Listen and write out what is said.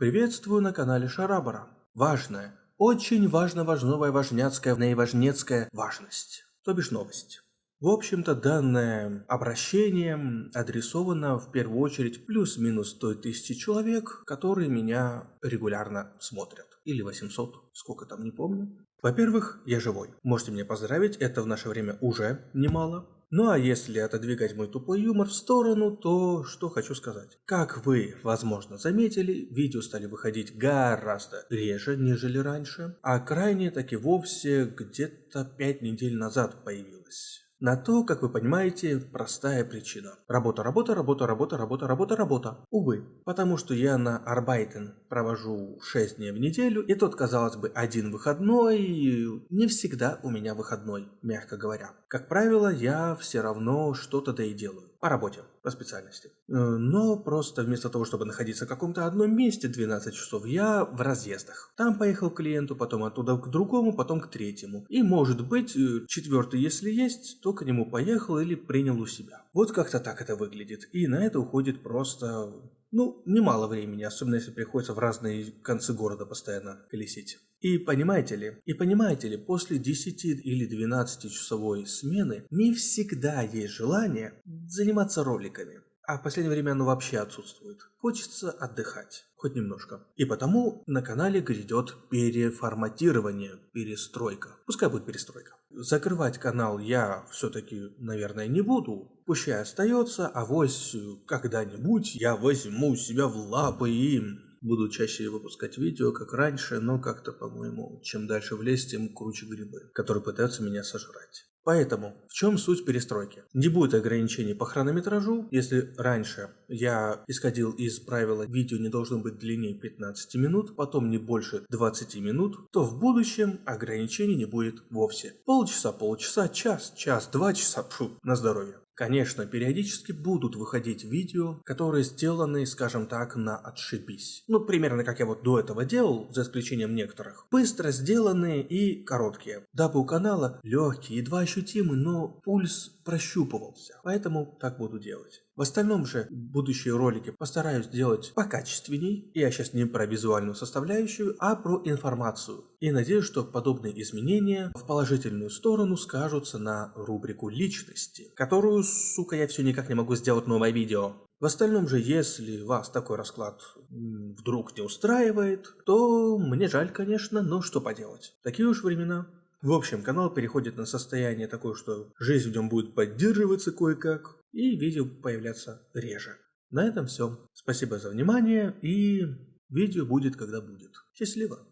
Приветствую на канале Шарабара. Важная, очень важно важновая важняцкая наиважнецкая важность, то бишь новость. В общем-то, данное обращение адресовано в первую очередь плюс-минус той тысячи человек, которые меня регулярно смотрят. Или 800, сколько там, не помню. Во-первых, я живой. Можете меня поздравить, это в наше время уже немало. Ну а если отодвигать мой тупой юмор в сторону, то что хочу сказать. Как вы, возможно, заметили, видео стали выходить гораздо реже, нежели раньше, а крайне таки вовсе где-то 5 недель назад появилось. На то, как вы понимаете, простая причина. Работа, работа, работа, работа, работа, работа, работа. Увы, потому что я на Арбайтен провожу 6 дней в неделю, и тот, казалось бы, один выходной, не всегда у меня выходной, мягко говоря. Как правило, я все равно что-то да и делаю. По работе, по специальности. Э, но просто вместо того, чтобы находиться в каком-то одном месте 12 часов, я в разъездах. Там поехал к клиенту, потом оттуда к другому, потом к третьему. И может быть, э, четвертый, если есть, то к нему поехал или принял у себя. Вот как-то так это выглядит. И на это уходит просто ну, немало времени, особенно если приходится в разные концы города постоянно колесить. И понимаете ли, и понимаете ли, после 10 или 12 часовой смены не всегда есть желание заниматься роликами. А в последнее время оно вообще отсутствует. Хочется отдыхать, хоть немножко. И потому на канале грядет переформатирование, перестройка. Пускай будет перестройка. Закрывать канал я все-таки, наверное, не буду. Пущай остается, а вось когда-нибудь я возьму себя в лапы и Буду чаще выпускать видео, как раньше, но как-то, по-моему, чем дальше в лес, тем круче грибы, которые пытаются меня сожрать. Поэтому, в чем суть перестройки? Не будет ограничений по хронометражу. Если раньше я исходил из правила видео не должно быть длиннее 15 минут, потом не больше 20 минут, то в будущем ограничений не будет вовсе. Полчаса, полчаса, час, час, два часа, фу, на здоровье. Конечно, периодически будут выходить видео, которые сделаны, скажем так, на отшибись. Ну, примерно как я вот до этого делал, за исключением некоторых. Быстро сделанные и короткие. Дабы у канала легкий, едва ощутимый, но пульс прощупывался. Поэтому так буду делать. В остальном же будущие ролики постараюсь сделать покачественней. Я сейчас не про визуальную составляющую, а про информацию. И надеюсь, что подобные изменения в положительную сторону скажутся на рубрику личности, которую, сука, я все никак не могу сделать новое видео. В остальном же, если вас такой расклад вдруг не устраивает, то мне жаль, конечно, но что поделать. Такие уж времена. В общем, канал переходит на состояние такое, что жизнь в нем будет поддерживаться кое-как, и видео появляться реже. На этом все. Спасибо за внимание, и видео будет, когда будет. Счастливо!